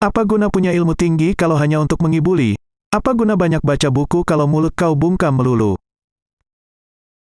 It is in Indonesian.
Apa guna punya ilmu tinggi kalau hanya untuk mengibuli? Apa guna banyak baca buku kalau mulut kau bungkam melulu?